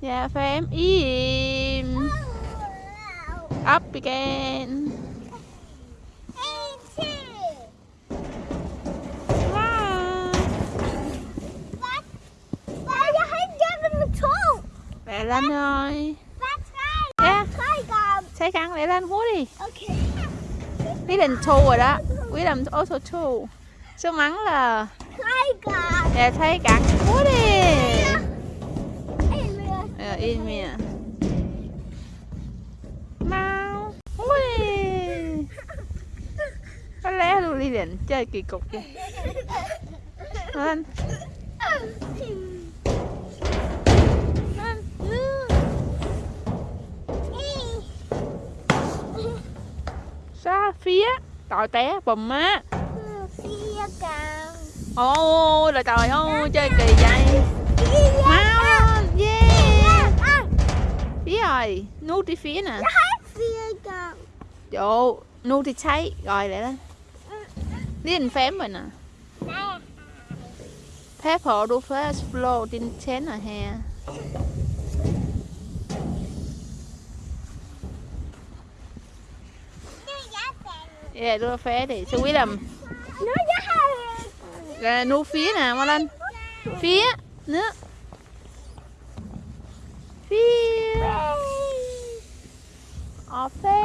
Dạ, phém im. Up again. Lẹ lên rồi. Dạ, xe căng lẹ lên húa đi. Quý định thu rồi đó. Quý định auto thu. Số mắng là Dạ thấy cẳng húa đi. In mìa. Mau. Đi. Có lẽ luôn đi định chơi kỳ cục kìa. Lên. Xa phía. Trời té bùm á. Ôi là trời ơi chơi kỳ vậy. Mau rồi nuốt đi phía nè. Chỗ nuốt đi cháy. Rồi lại lên. Điên phém rồi nè. Phép họ đu phép flow tin chén ở hè Yeah, đưa phé để cho quý làm, Rồi, nu phía nè, mau lên Phía, nữa. Phía. Say